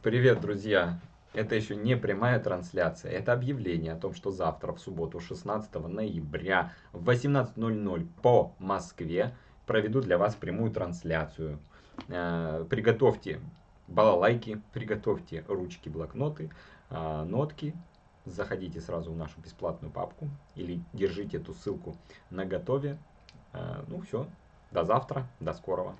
Привет, друзья! Это еще не прямая трансляция, это объявление о том, что завтра, в субботу, 16 ноября, в 18.00 по Москве проведу для вас прямую трансляцию. Э, приготовьте балалайки, приготовьте ручки, блокноты, э, нотки, заходите сразу в нашу бесплатную папку или держите эту ссылку на готове. Э, ну все, до завтра, до скорого.